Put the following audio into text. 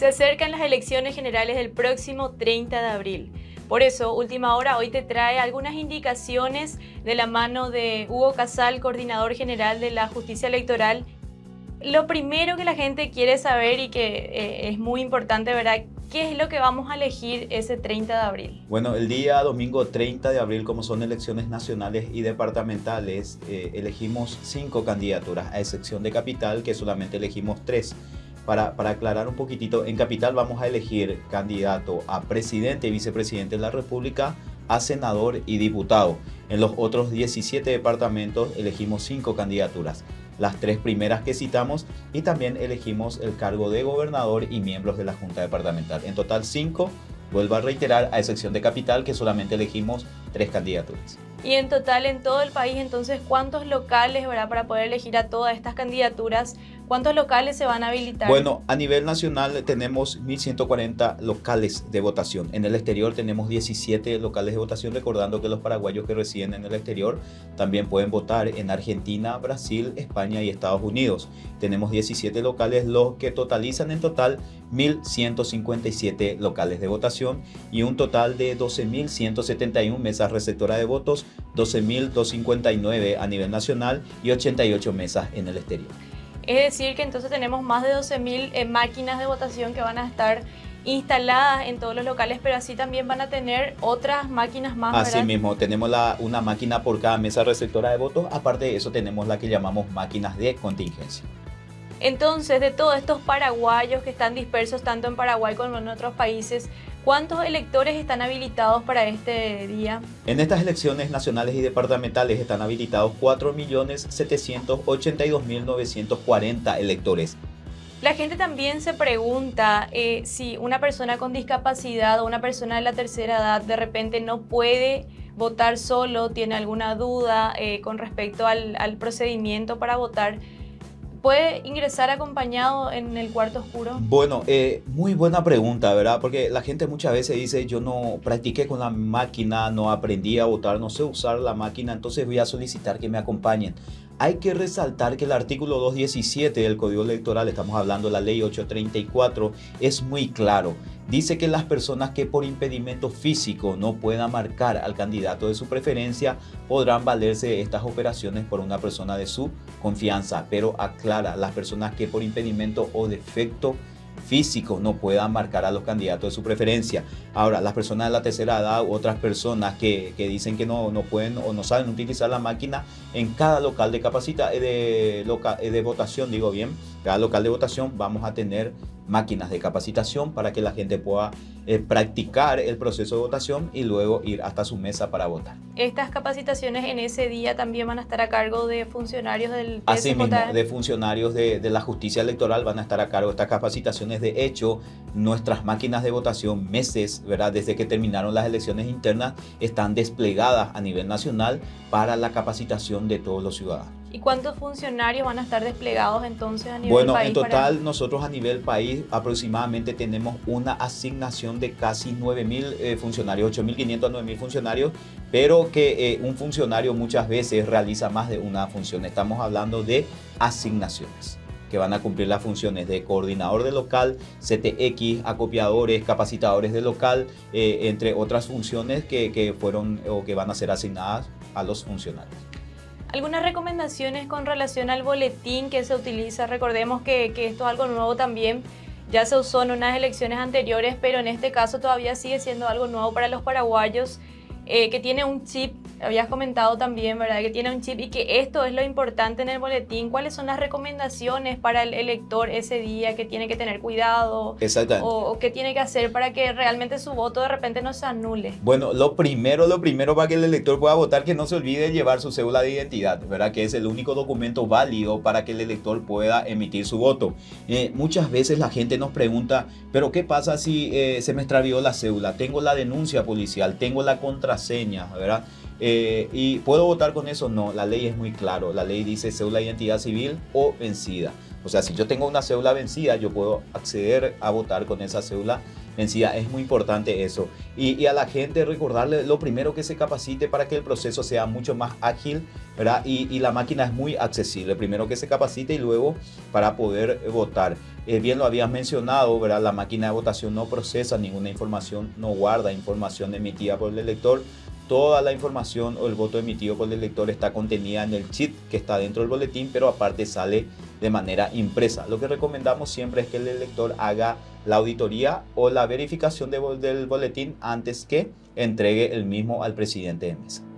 Se acercan las elecciones generales del próximo 30 de abril. Por eso, Última Hora hoy te trae algunas indicaciones de la mano de Hugo Casal, coordinador general de la Justicia Electoral. Lo primero que la gente quiere saber y que eh, es muy importante, ¿verdad? ¿Qué es lo que vamos a elegir ese 30 de abril? Bueno, el día domingo 30 de abril, como son elecciones nacionales y departamentales, eh, elegimos cinco candidaturas, a excepción de Capital, que solamente elegimos tres. Para, para, aclarar un poquitito, en Capital vamos a elegir candidato a presidente y vicepresidente de la República, a senador y diputado. En los otros 17 departamentos elegimos cinco candidaturas las tres primeras que citamos y también elegimos el cargo de gobernador y miembros de la Junta Departamental. En total cinco, vuelvo a reiterar, a excepción de Capital que solamente elegimos tres candidaturas. Y en total en todo el país, entonces, ¿cuántos locales ¿verdad? para poder elegir a todas estas candidaturas? ¿Cuántos locales se van a habilitar? Bueno, a nivel nacional tenemos 1.140 locales de votación. En el exterior tenemos 17 locales de votación, recordando que los paraguayos que residen en el exterior también pueden votar en Argentina, Brasil, España y Estados Unidos. Tenemos 17 locales, los que totalizan en total 1.157 locales de votación y un total de 12.171 mesas receptoras de votos 12.259 a nivel nacional y 88 mesas en el exterior. Es decir que entonces tenemos más de 12.000 eh, máquinas de votación que van a estar instaladas en todos los locales, pero así también van a tener otras máquinas más. Así mismo, tenemos la, una máquina por cada mesa receptora de votos, aparte de eso tenemos la que llamamos máquinas de contingencia. Entonces, de todos estos paraguayos que están dispersos tanto en Paraguay como en otros países, ¿Cuántos electores están habilitados para este día? En estas elecciones nacionales y departamentales están habilitados 4.782.940 electores. La gente también se pregunta eh, si una persona con discapacidad o una persona de la tercera edad de repente no puede votar solo, tiene alguna duda eh, con respecto al, al procedimiento para votar. ¿Puede ingresar acompañado en el cuarto oscuro? Bueno, eh, muy buena pregunta, ¿verdad? Porque la gente muchas veces dice, yo no practiqué con la máquina, no aprendí a votar, no sé usar la máquina, entonces voy a solicitar que me acompañen. Hay que resaltar que el artículo 217 del Código Electoral, estamos hablando de la ley 834, es muy claro. Dice que las personas que por impedimento físico no puedan marcar al candidato de su preferencia podrán valerse de estas operaciones por una persona de su confianza, pero aclara, las personas que por impedimento o defecto físico no puedan marcar a los candidatos de su preferencia. Ahora, las personas de la tercera edad u otras personas que, dicen que no, no pueden o no saben utilizar la máquina, en cada local de capacita, eh, de, eh, de votación, digo bien, cada local de votación vamos a tener máquinas de capacitación para que la gente pueda eh, practicar el proceso de votación y luego ir hasta su mesa para votar. Estas capacitaciones en ese día también van a estar a cargo de funcionarios del Así mismo, de funcionarios de, de, la justicia electoral van a estar a cargo de estas capacitaciones. De hecho, nuestras máquinas de votación meses, ¿verdad? desde que terminaron las elecciones internas, están desplegadas a nivel nacional para la capacitación de todos los ciudadanos. ¿Y cuántos funcionarios van a estar desplegados entonces a nivel bueno, país? Bueno, en total nosotros a nivel país aproximadamente tenemos una asignación de casi 9.000 eh, funcionarios, 8.500 a 9.000 funcionarios, pero que eh, un funcionario muchas veces realiza más de una función. Estamos hablando de asignaciones que van a cumplir las funciones de coordinador de local, CTX, acopiadores, capacitadores de local, eh, entre otras funciones que, que fueron o que van a ser asignadas a los funcionarios. Algunas recomendaciones con relación al boletín que se utiliza. Recordemos que, que, esto es algo nuevo también. Ya se usó en unas elecciones anteriores, pero en este caso todavía sigue siendo algo nuevo para los paraguayos. Eh, que tiene un chip, habías comentado también, ¿verdad? Que tiene un chip y que esto es lo importante en el boletín. ¿Cuáles son las recomendaciones para el elector ese día que tiene que tener cuidado? Exactamente. O, o qué tiene que hacer para que realmente su voto de repente no se anule. Bueno, lo primero, lo primero para que el elector pueda votar, que no se olvide llevar su cédula de identidad, ¿verdad? Que es el único documento válido para que el elector pueda emitir su voto. Eh, muchas veces la gente nos pregunta, ¿pero qué pasa si eh, se me extravió la cédula? Tengo la denuncia policial, tengo la contraseña, ¿verdad? Eh, ¿Y puedo votar con eso? No, la ley es muy claro. La ley dice cédula de identidad civil o vencida. O sea, si yo tengo una cédula vencida, yo puedo acceder a votar con esa cédula vencida. Es muy importante eso. Y, a la gente recordarle lo primero que se capacite para que el proceso sea mucho más ágil, ¿verdad? Y, la máquina es muy accesible. Primero que se capacite y luego para poder votar. Eh, bien lo habías mencionado, ¿verdad? La máquina de votación no procesa ninguna información, no guarda información emitida por el elector toda la información o el voto emitido por el elector está contenida en el chip que está dentro del boletín, pero aparte sale de manera impresa. Lo que recomendamos siempre es que el elector haga la auditoría o la verificación del boletín antes que entregue el mismo al presidente de mesa.